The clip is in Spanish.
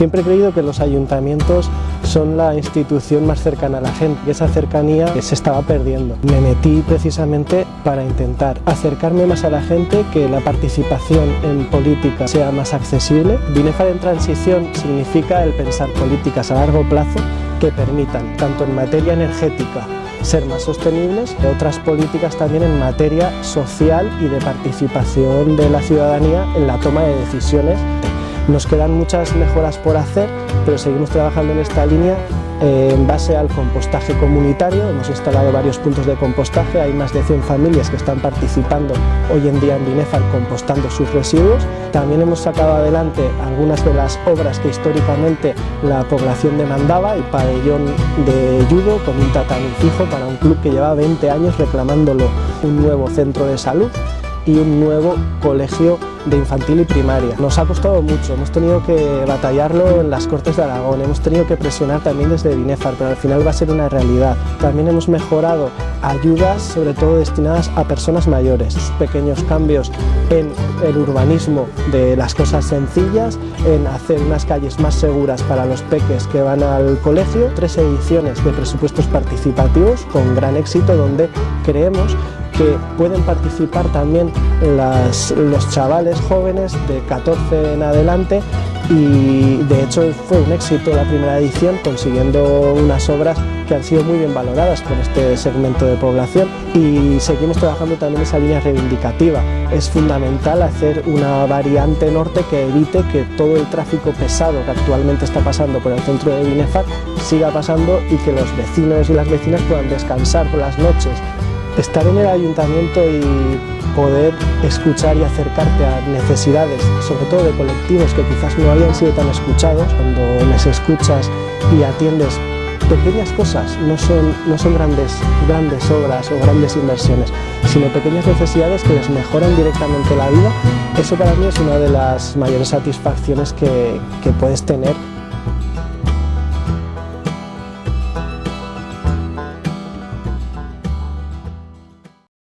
Siempre he creído que los ayuntamientos son la institución más cercana a la gente y esa cercanía se estaba perdiendo. Me metí precisamente para intentar acercarme más a la gente, que la participación en política sea más accesible. Binefar en transición significa el pensar políticas a largo plazo que permitan, tanto en materia energética, ser más sostenibles, y otras políticas también en materia social y de participación de la ciudadanía en la toma de decisiones nos quedan muchas mejoras por hacer, pero seguimos trabajando en esta línea eh, en base al compostaje comunitario. Hemos instalado varios puntos de compostaje, hay más de 100 familias que están participando hoy en día en Binefar compostando sus residuos. También hemos sacado adelante algunas de las obras que históricamente la población demandaba, el pabellón de judo con un tatami fijo para un club que lleva 20 años reclamándolo, un nuevo centro de salud y un nuevo colegio de infantil y primaria. Nos ha costado mucho, hemos tenido que batallarlo en las Cortes de Aragón, hemos tenido que presionar también desde Binefar, pero al final va a ser una realidad. También hemos mejorado ayudas, sobre todo destinadas a personas mayores, pequeños cambios en el urbanismo de las cosas sencillas, en hacer unas calles más seguras para los peques que van al colegio, tres ediciones de presupuestos participativos con gran éxito donde creemos que pueden participar también los chavales jóvenes de 14 en adelante y de hecho fue un éxito la primera edición consiguiendo unas obras que han sido muy bien valoradas por este segmento de población y seguimos trabajando también esa línea reivindicativa. Es fundamental hacer una variante norte que evite que todo el tráfico pesado que actualmente está pasando por el centro de Binefar siga pasando y que los vecinos y las vecinas puedan descansar por las noches Estar en el ayuntamiento y poder escuchar y acercarte a necesidades, sobre todo de colectivos que quizás no habían sido tan escuchados, cuando les escuchas y atiendes pequeñas cosas, no son, no son grandes, grandes obras o grandes inversiones, sino pequeñas necesidades que les mejoran directamente la vida, eso para mí es una de las mayores satisfacciones que, que puedes tener